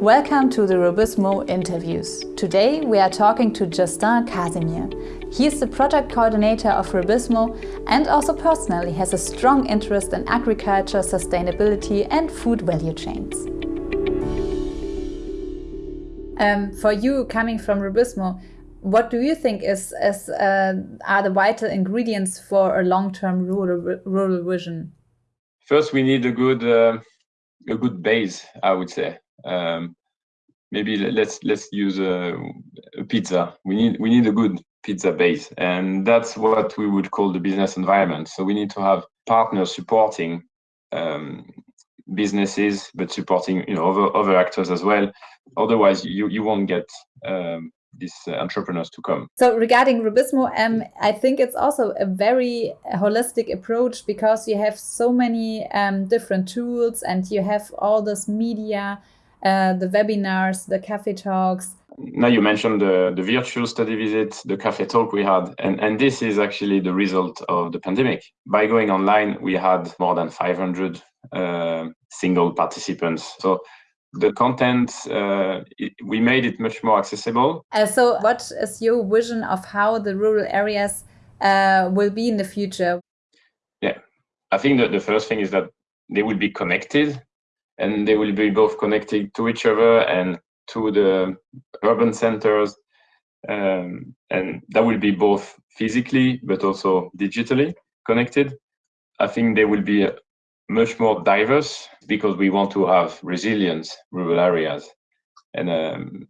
Welcome to the Rubizmo interviews. Today we are talking to Justin Casimir. He is the project coordinator of Rubizmo and also personally has a strong interest in agriculture, sustainability and food value chains. Um, for you coming from Rubizmo, what do you think is, is uh, are the vital ingredients for a long-term rural, rural vision? First, we need a good uh, a good base, I would say. Um, maybe let's let's use a, a, pizza. We need we need a good pizza base, and that's what we would call the business environment. So we need to have partners supporting um, businesses, but supporting you know other other actors as well. Otherwise, you you won't get um, these uh, entrepreneurs to come. So regarding Rubizmo, um, I think it's also a very holistic approach because you have so many um, different tools and you have all this media, uh, the webinars, the cafe talks. Now you mentioned the, the virtual study visit, the cafe talk we had, and, and this is actually the result of the pandemic. By going online, we had more than 500 uh, single participants. So the content uh, it, we made it much more accessible uh, so what is your vision of how the rural areas uh, will be in the future yeah i think that the first thing is that they will be connected and they will be both connected to each other and to the urban centers um, and that will be both physically but also digitally connected i think they will be much more diverse because we want to have resilient rural areas and um,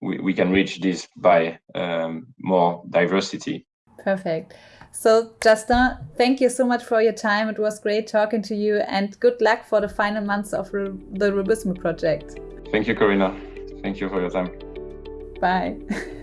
we, we can reach this by um, more diversity. Perfect. So Justin, thank you so much for your time. It was great talking to you and good luck for the final months of the Rubizmo project. Thank you, Corinna. Thank you for your time. Bye.